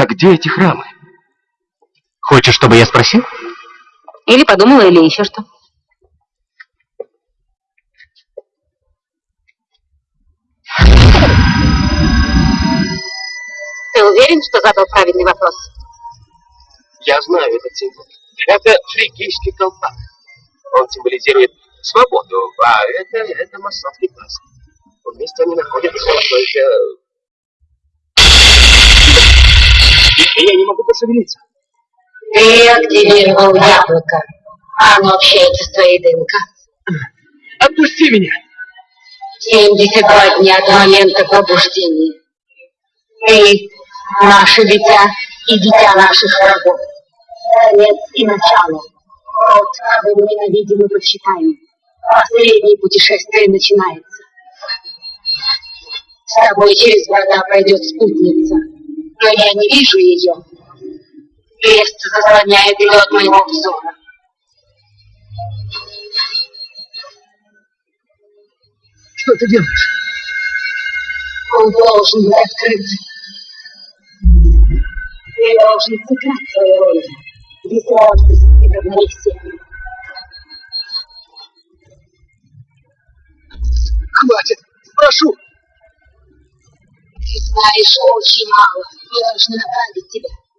Так где эти храмы? Хочешь, чтобы я спросил? Или подумала, или еще что. Ты уверен, что задал правильный вопрос? Я знаю этот символ. Это фригийский колпак. Он символизирует свободу, а это, это масонский класс. Вместе они находятся только... Я не могу пошевелиться. Ты активировал яблоко. Оно общается с твоей ДНК. Отпусти меня! 72 дня до момента пробуждения. Ты наше дитя и дитя наших врагов. Конец и начало. Вот кого мы ненавидим и почитаем. Последнее путешествие начинается. С тобой через врата пройдет спутница, но я не вижу ее. Крест заслоняет ее от моего взора. Что ты делаешь? Он должен быть открыт. Ты должен сыграть свою роль. Если он равновесие. Хватит! Прошу! Ты знаешь очень мало. Мы должны направить тебя.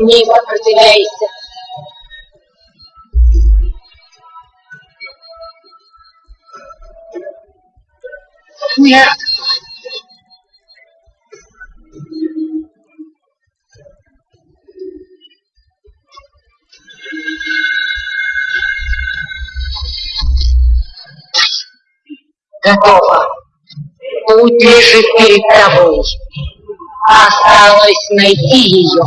Не сопротивляйся. Нет! Готово. Путь лежит перед тобой. Осталось найти ее.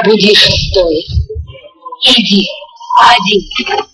Пробуди шестой. Иди, один.